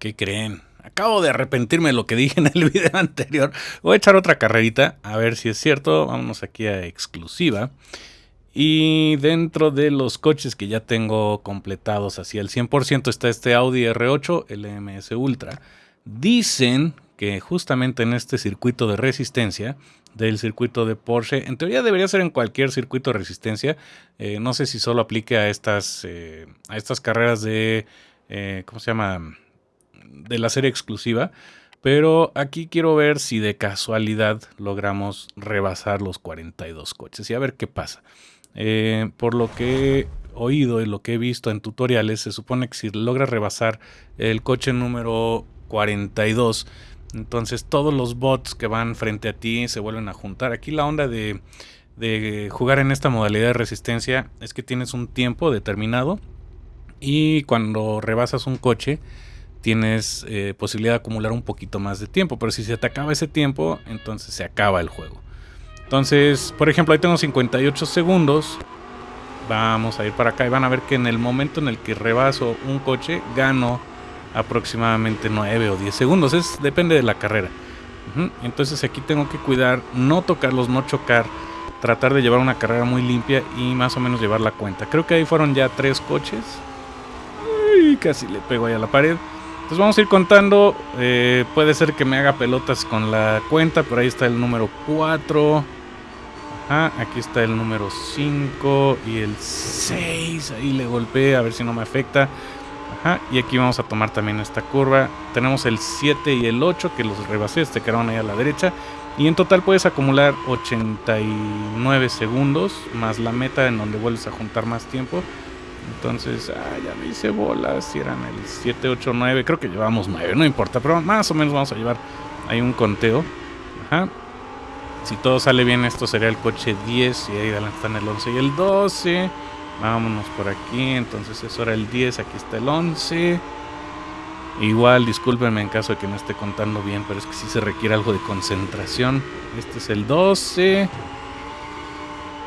¿Qué creen? Acabo de arrepentirme de lo que dije en el video anterior. Voy a echar otra carrerita a ver si es cierto. Vámonos aquí a exclusiva. Y dentro de los coches que ya tengo completados hacia el 100% está este Audi R8 LMS Ultra. Dicen que justamente en este circuito de resistencia del circuito de Porsche, en teoría debería ser en cualquier circuito de resistencia. Eh, no sé si solo aplique a estas, eh, a estas carreras de, eh, ¿cómo se llama? De la serie exclusiva. Pero aquí quiero ver si de casualidad logramos rebasar los 42 coches y a ver qué pasa. Eh, por lo que he oído y lo que he visto en tutoriales, se supone que si logras rebasar el coche número 42, entonces todos los bots que van frente a ti se vuelven a juntar. Aquí la onda de, jugar en esta modalidad de resistencia es que tienes un tiempo determinado y cuando rebasas un coche tienes eh, posibilidad de acumular un poquito más de tiempo. Pero si se te acaba ese tiempo, entonces se acaba el juego. Entonces, por ejemplo, ahí tengo 58 segundos. Vamos a ir para acá y van a ver que en el momento en el que rebaso un coche, gano aproximadamente 9 o 10 segundos. Es, depende de la carrera. Entonces aquí tengo que cuidar, no tocarlos, no chocar, tratar de llevar una carrera muy limpia y más o menos llevar la cuenta. Creo que ahí fueron ya tres coches. Uy, casi le pego ahí a la pared. Entonces vamos a ir contando. Eh, puede ser que me haga pelotas con la cuenta, pero ahí está el número 4 aquí está el número 5 y el 6. Ahí le golpeé a ver si no me afecta. y aquí vamos a tomar también esta curva. Tenemos el 7 y el 8 que los rebasé, este quedaron ahí a la derecha. Y en total puedes acumular 89 segundos más la meta en donde vuelves a juntar más tiempo. Entonces, ah, ya me hice bolas. Si eran el 7, 8, 9. Creo que llevamos 9, no importa. Pero más o menos vamos a llevar ahí un conteo. Ajá. Si todo sale bien, esto sería el coche 10 y ahí están el 11 y el 12. Vámonos por aquí, entonces eso era el 10, aquí está el 11. Igual, discúlpenme en caso de que no esté contando bien, pero es que sí se requiere algo de concentración. Este es el 12.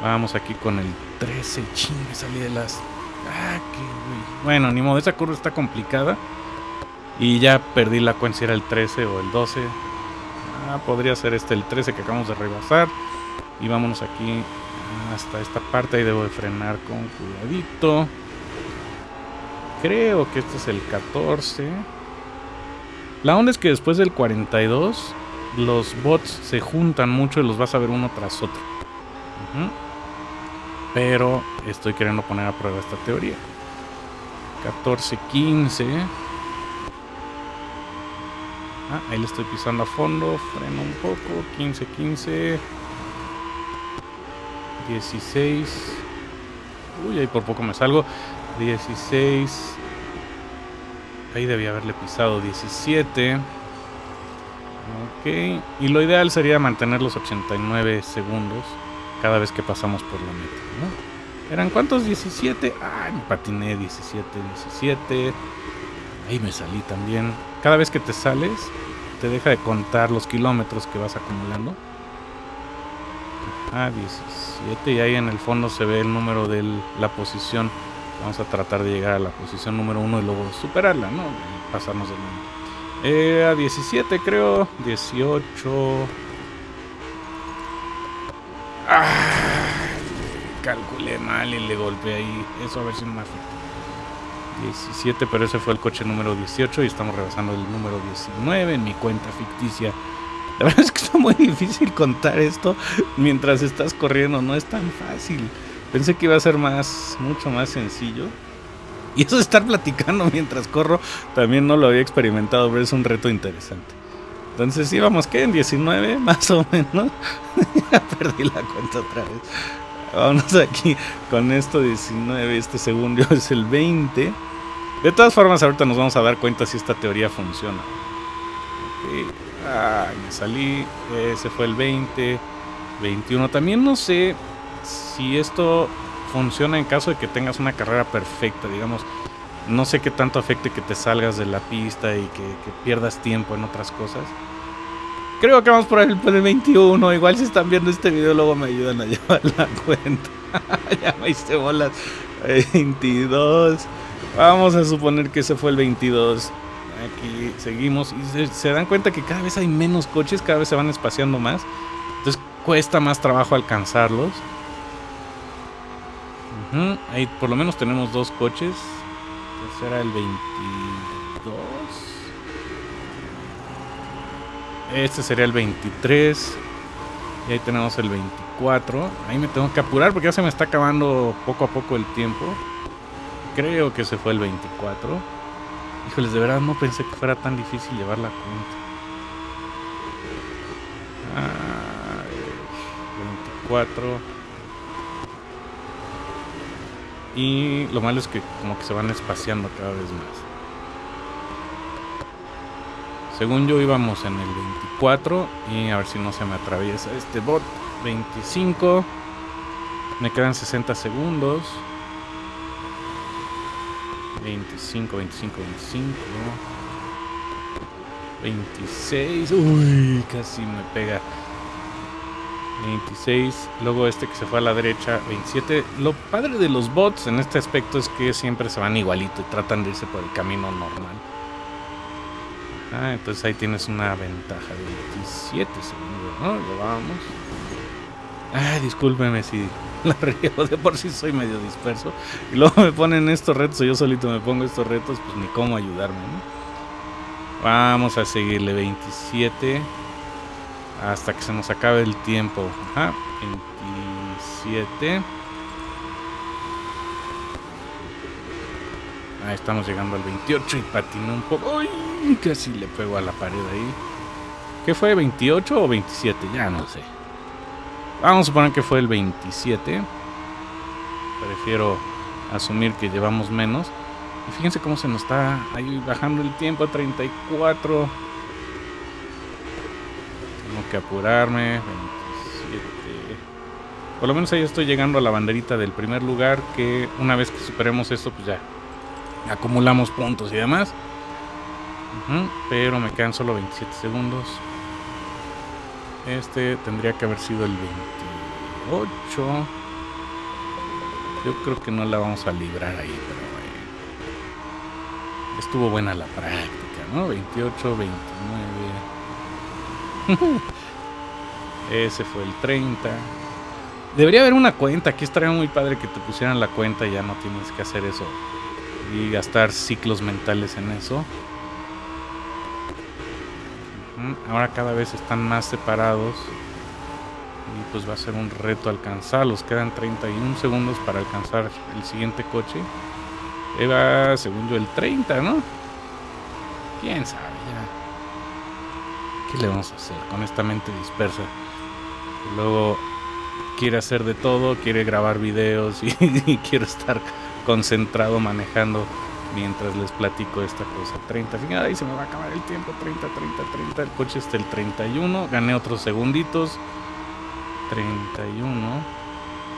Vamos aquí con el 13. Ching, salí de las... Ah, qué Bueno, ni modo, esa curva está complicada. Y ya perdí la cuenta si era el 13 o el 12. Ah, podría ser este el 13 que acabamos de rebasar. Y vámonos aquí hasta esta parte. Ahí debo de frenar con cuidadito. Creo que este es el 14. La onda es que después del 42 los bots se juntan mucho y los vas a ver uno tras otro. Pero estoy queriendo poner a prueba esta teoría. 14, 15. Ah, ahí le estoy pisando a fondo. Freno un poco. 15, 15. 16. Uy, ahí por poco me salgo. 16. Ahí debía haberle pisado 17. Ok. Y lo ideal sería mantener los 89 segundos cada vez que pasamos por la meta. ¿Eran cuántos? 17. Ay, me patiné 17, 17. Ahí me salí también. Cada vez que te sales, te deja de contar los kilómetros que vas acumulando. Ah, 17. Y ahí en el fondo se ve el número de la posición. Vamos a tratar de llegar a la posición número 1 y luego superarla, ¿no? pasarnos del mundo. Eh, a 17 creo. 18. Ah, calculé mal y le golpeé ahí. Eso a ver si me afecta. 17, pero ese fue el coche número 18 y estamos rebasando el número 19 en mi cuenta ficticia. La verdad es que está muy difícil contar esto mientras estás corriendo, no es tan fácil. Pensé que iba a ser más, mucho más sencillo. Y eso de estar platicando mientras corro, también no lo había experimentado, pero es un reto interesante. Entonces íbamos, ¿qué? En 19, más o menos. ya perdí la cuenta otra vez. Vamos aquí con esto 19, este segundo es el 20. De todas formas, ahorita nos vamos a dar cuenta si esta teoría funciona. me salí. Ese fue el 20. 21. También no sé si esto funciona en caso de que tengas una carrera perfecta, digamos. No sé qué tanto afecte que te salgas de la pista y que, pierdas tiempo en otras cosas. Creo que vamos por el, el 21. Igual si están viendo este video, luego me ayudan a llevar la cuenta. ya me hice bolas. 22. Vamos a suponer que ese fue el 22. Aquí seguimos y se, dan cuenta que cada vez hay menos coches, cada vez se van espaciando más. Entonces cuesta más trabajo alcanzarlos. Ahí por lo menos tenemos dos coches. Este será el 22. Este sería el 23. Y ahí tenemos el 24. Ahí me tengo que apurar porque ya se me está acabando poco a poco el tiempo. Creo que se fue el 24. Híjoles, de verdad no pensé que fuera tan difícil llevar la cuenta. Ah, 24. Y lo malo es que como que se van espaciando cada vez más. Según yo íbamos en el 24 y a ver si no se me atraviesa este bot. 25. Me quedan 60 segundos. 25, 25, 25. 26. Uy, casi me pega. 26. Luego este que se fue a la derecha. 27. Lo padre de los bots en este aspecto es que siempre se van igualito y tratan de irse por el camino normal. Ah, entonces ahí tienes una ventaja de 27 segundos, ¿no? Lo vamos. Ay, discúlpeme si la riego de por sí soy medio disperso. Y luego me ponen estos retos, o yo solito me pongo estos retos, pues ni cómo ayudarme, ¿no? Vamos a seguirle 27 hasta que se nos acabe el tiempo. Ajá, 27. Ahí estamos llegando al 28 y patiné un poco. ¡Uy! Casi le pego a la pared ahí. ¿Qué fue? ¿28 o 27? Ya no sé. Vamos a suponer que fue el 27. Prefiero asumir que llevamos menos. Y fíjense cómo se nos está ahí bajando el tiempo a 34. Tengo que apurarme. 27. Por lo menos ahí estoy llegando a la banderita del primer lugar. Que una vez que superemos esto, pues ya acumulamos puntos y demás. pero me quedan solo 27 segundos. Este tendría que haber sido el 28. Yo creo que no la vamos a librar ahí, pero bueno. Estuvo buena la práctica, ¿no? 28, 29. Ese fue el 30. Debería haber una cuenta. Aquí estaría muy padre que te pusieran la cuenta y ya no tienes que hacer eso. Y gastar ciclos mentales en eso. Ahora cada vez están más separados. Y pues va a ser un reto alcanzarlos. Quedan 31 segundos para alcanzar el siguiente coche. Eva, según yo, el 30, ¿no? ¿Quién sabe? ¿Qué le vamos a hacer con esta mente dispersa? luego quiere hacer de todo, quiere grabar videos y, y quiere estar concentrado manejando mientras les platico esta cosa. 30, fíjate, ahí se me va a acabar el tiempo. 30, 30, 30. El coche está el 31. Gané otros segunditos. 31.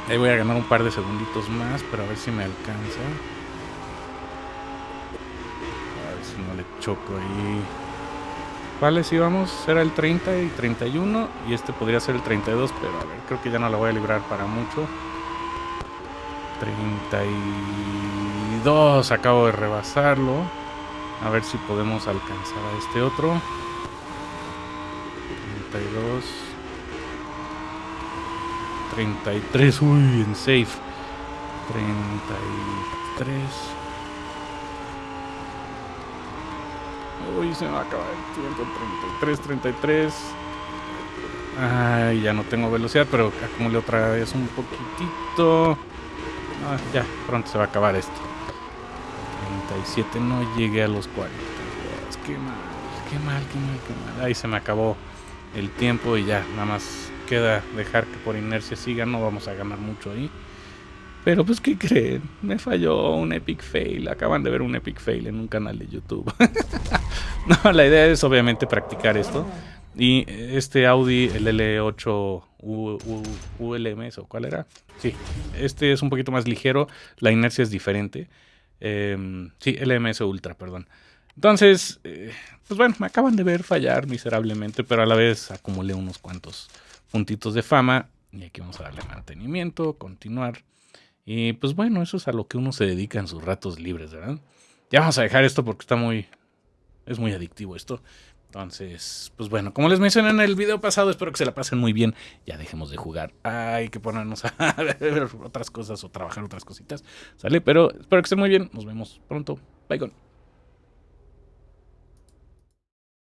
Ahí voy a ganar un par de segunditos más, pero a ver si me alcanza. A ver si no le choco ahí. ¿Cuáles íbamos? Era el 30 y 31. Y este podría ser el 32, pero a ver, creo que ya no la voy a librar para mucho. 32. Acabo de rebasarlo. A ver si podemos alcanzar a este otro. 32. 33. Uy, en safe. 33. Uy, se me va a acabar el tiempo. 33, 33. Ay, ya no tengo velocidad, pero acumulé otra vez un poquitito. Ah, ya, pronto se va a acabar esto. 37, no llegué a los 40. Qué mal, qué mal, qué mal, qué mal. Ahí se me acabó el tiempo y ya, nada más queda dejar que por inercia siga. No vamos a ganar mucho ahí. Pero pues, ¿qué creen? Me falló un epic fail. Acaban de ver un epic fail en un canal de YouTube. no, la idea es obviamente practicar esto. Y este Audi, el L8 ULMS, ¿o cuál era? Sí, este es un poquito más ligero, la inercia es diferente. Em, sí, LMS Ultra, perdón. Entonces, eh, pues bueno, me acaban de ver fallar miserablemente, pero a la vez acumulé unos cuantos puntitos de fama. Y aquí vamos a darle mantenimiento, continuar. Y pues bueno, eso es a lo que uno se dedica en sus ratos libres, ¿verdad? Ya vamos a dejar esto porque está muy, Es muy adictivo esto. Entonces, pues bueno, como les mencioné en el video pasado, espero que se la pasen muy bien. Ya dejemos de jugar. Hay que ponernos a ver otras cosas o trabajar otras cositas. ¿Sale? Pero espero que estén muy bien. Nos vemos pronto. Bye con.